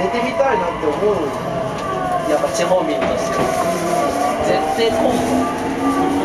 出てみたいなって思う。やっぱ地方民として。絶対混む